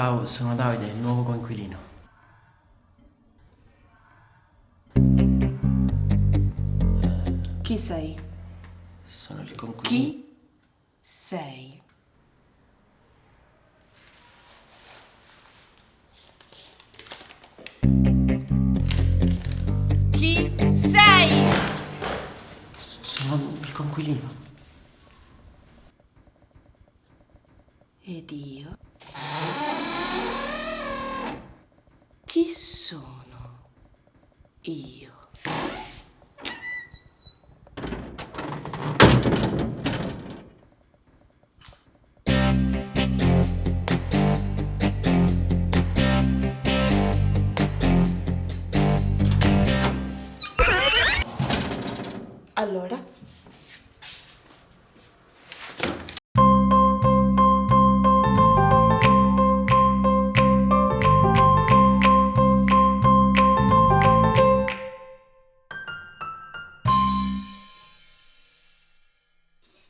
Ciao, sono Davide, il nuovo coinquilino. Chi sei? Sono il coinquilino. Chi sei? Chi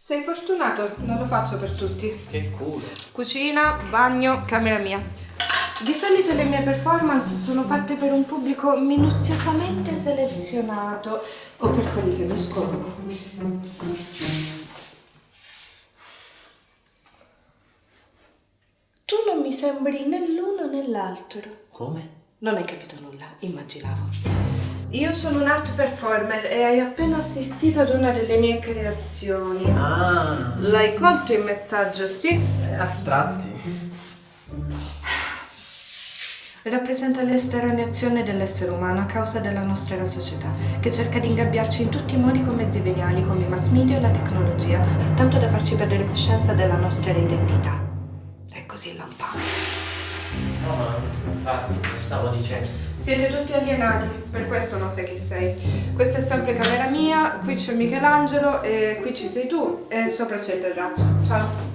Sei fortunato, non lo faccio per tutti. Che culo. Cucina, bagno, camera mia. Di solito le mie performance sono fatte per un pubblico minuziosamente selezionato o per quelli che mi scoprono. Tu non mi sembri né l'uno né l'altro. Come? Non hai capito nulla, immaginavo. Io sono un art performer e hai appena assistito ad una delle mie creazioni. Ah, L'hai colto il messaggio, sì? a tratti. Rappresenta l'estraneazione dell'essere umano a causa della nostra società, che cerca di ingabbiarci in tutti i modi con mezzi veniali come i mass media e la tecnologia, tanto da farci perdere coscienza della nostra identità. È così lampante. No, infatti, stavo dicendo. Siete tutti alienati, per questo non sai chi sei. Questa è sempre camera mia, qui c'è Michelangelo e qui ci sei tu e sopra c'è il terrazzo. Ciao.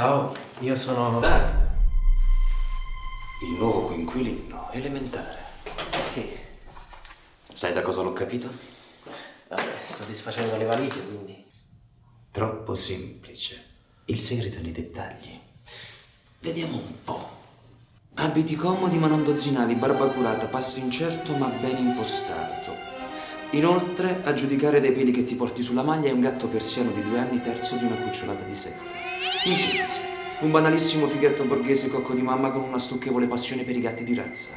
Ciao, io sono... Dai. Il nuovo coinquilino elementare. Sì. Sai da cosa l'ho capito? Vabbè, sto disfacendo le valigie, quindi... Troppo semplice. Il segreto nei dettagli. Vediamo un po'. Abiti comodi ma non dozzinali, barba curata, passo incerto ma ben impostato. Inoltre, a giudicare dai peli che ti porti sulla maglia, è un gatto persiano di due anni terzo di una cucciolata di sette. In sintesi, un banalissimo fighetto borghese cocco di mamma con una stucchevole passione per i gatti di razza.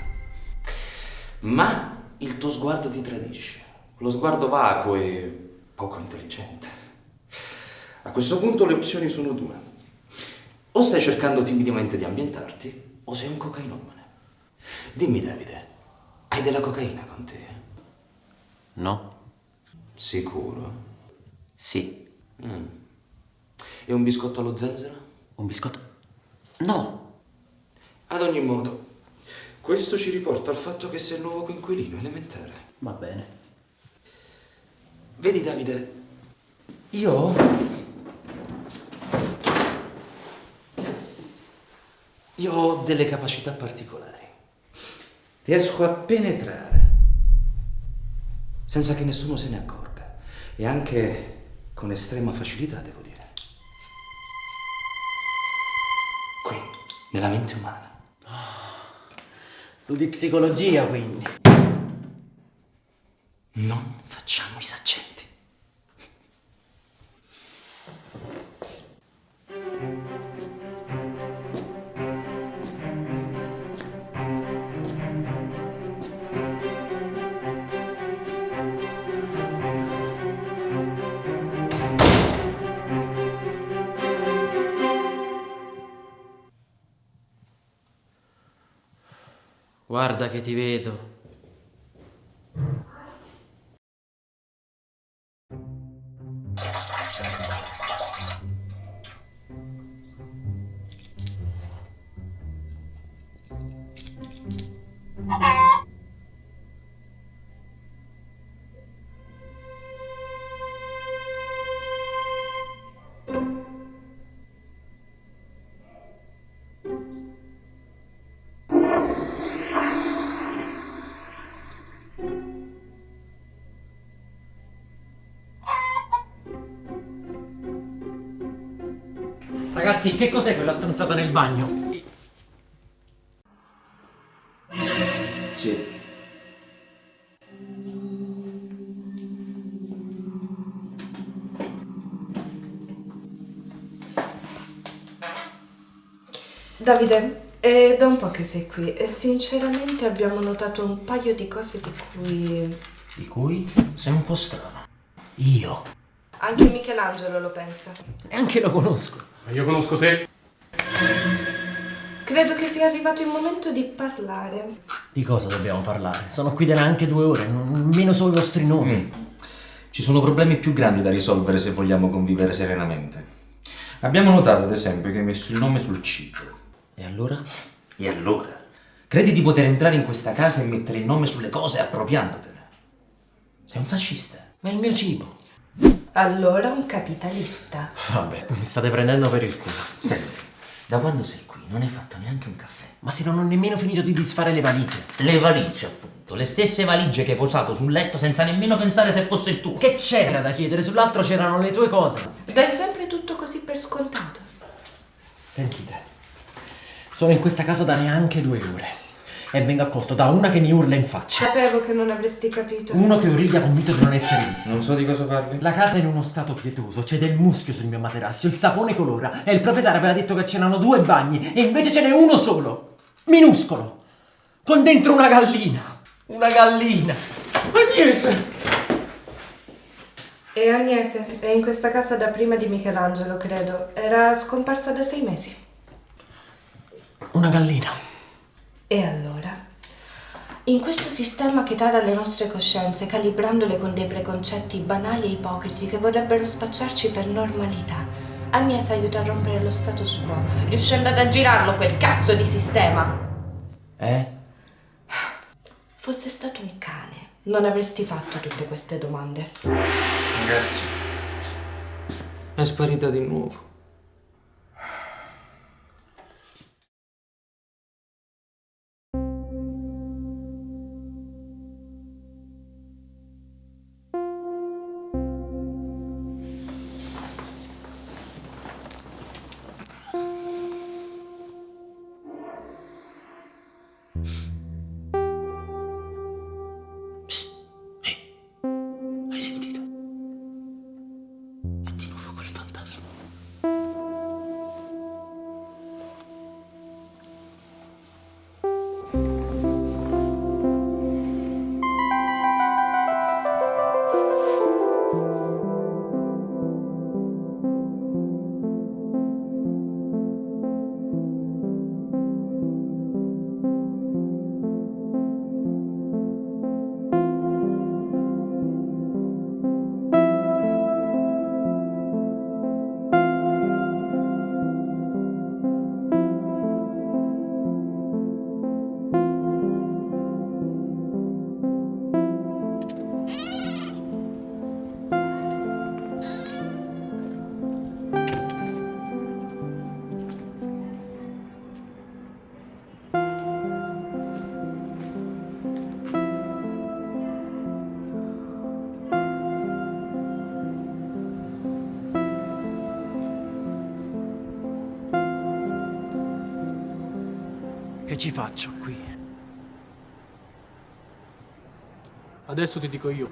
Ma il tuo sguardo ti tradisce. Lo sguardo vacuo e poco intelligente. A questo punto le opzioni sono due. O stai cercando timidamente di ambientarti, o sei un cocainomane. Dimmi Davide, hai della cocaina con te? No? Sicuro? Sì. Mm. E un biscotto allo zenzero? Un biscotto? No! Ad ogni modo, questo ci riporta al fatto che sei il nuovo coinquilino elementare. Va bene. Vedi Davide, io... Io ho delle capacità particolari. Riesco a penetrare senza che nessuno se ne accorga e anche con estrema facilità, devo dire. Nella mente umana. Studi psicologia, quindi. Non facciamo i saccenti. Guarda che ti vedo. Ah! Ragazzi, che cos'è quella stronzata nel bagno? Siediti. Davide, è da un po' che sei qui e sinceramente abbiamo notato un paio di cose di cui Di cui sei un po' strano. Io anche Michelangelo lo pensa. neanche lo conosco. Ma io conosco te. Credo che sia arrivato il momento di parlare. Di cosa dobbiamo parlare? Sono qui da neanche due ore, non- nemmeno solo i vostri nomi. Ci sono problemi più grandi da risolvere se vogliamo convivere serenamente. Abbiamo notato, ad esempio, che hai messo il nome sul cibo. E allora? E allora? Credi di poter entrare in questa casa e mettere il nome sulle cose appropriandotene? Sei un fascista. Ma è il mio cibo. Allora un capitalista. Vabbè, mi state prendendo per il culo. Senti, da quando sei qui non hai fatto neanche un caffè. Ma se non ho nemmeno finito di disfare le valigie. Le valigie, appunto, le stesse valigie che hai posato sul letto senza nemmeno pensare se fosse il tuo. Che c'era da chiedere? Sull'altro c'erano le tue cose. Dai sempre tutto così per scontato. Sentite, sono in questa casa da neanche due ore. E vengo accolto da una che mi urla in faccia. Sapevo che non avresti capito. Uno che origlia convinto di non essere visto. Non so di cosa parli. La casa è in uno stato pietoso, c'è del muschio sul mio materasso, il sapone colora e il proprietario aveva detto che c'erano due bagni e invece ce n'è uno solo, minuscolo, con dentro una gallina. Una gallina. Agnese! E Agnese è in questa casa da prima di Michelangelo, credo. Era scomparsa da sei mesi. Una gallina. E allora? In questo sistema che tara le nostre coscienze, calibrandole con dei preconcetti banali e ipocriti che vorrebbero spacciarci per normalità, Agnese aiuta a rompere lo status quo, riuscendo ad aggirarlo quel cazzo di sistema. Eh? Fosse stato un cane, non avresti fatto tutte queste domande. Ragazzi, è sparita di nuovo. Quel ci faccio qui? Adesso ti dico io.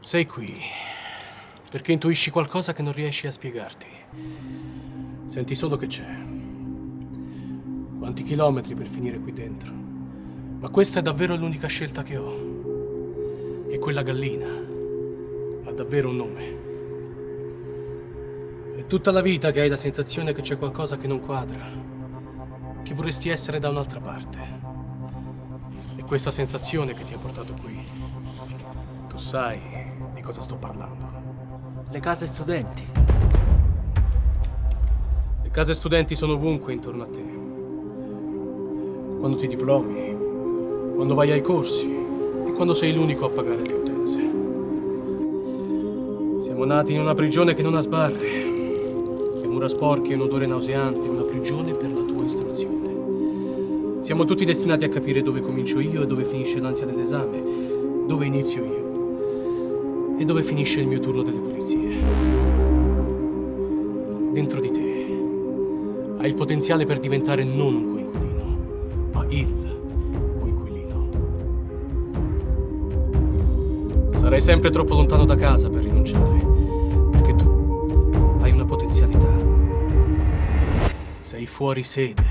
Sei qui perché intuisci qualcosa che non riesci a spiegarti. Senti solo che c'è. Quanti chilometri per finire qui dentro. Ma questa è davvero l'unica scelta che ho. E quella gallina ha davvero un nome. È tutta la vita che hai la sensazione che c'è qualcosa che non quadra, che vorresti essere da un'altra parte. È questa sensazione che ti ha portato qui. Tu sai di cosa sto parlando. Le case studenti. Le case studenti sono ovunque intorno a te. Quando ti diplomi, quando vai ai corsi e quando sei l'unico a pagare le utenze. Siamo nati in una prigione che non ha sbarre, che mura sporche e un odore nauseante, una prigione per la tua istruzione. Siamo tutti destinati a capire dove comincio io e dove finisce l'ansia dell'esame, dove inizio io e dove finisce il mio turno delle pulizie. Dentro di te hai il potenziale per diventare non un coinquilino, ma il Sarai sempre troppo lontano da casa per rinunciare, perché tu hai una potenzialità. Sei fuori sede.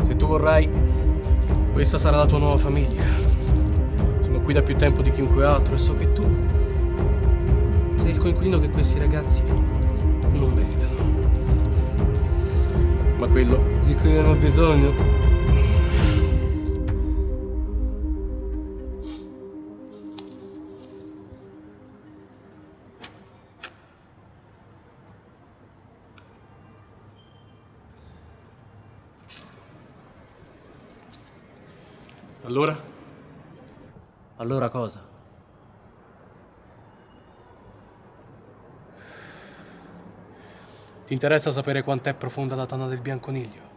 Se tu vorrai, questa sarà la tua nuova famiglia. Sono qui da più tempo di chiunque altro e so che tu sei il coinquilino che questi ragazzi non meritano. Ma quello di cui hanno bisogno Allora? Allora cosa? Ti interessa sapere quant'è profonda la tana del bianconiglio?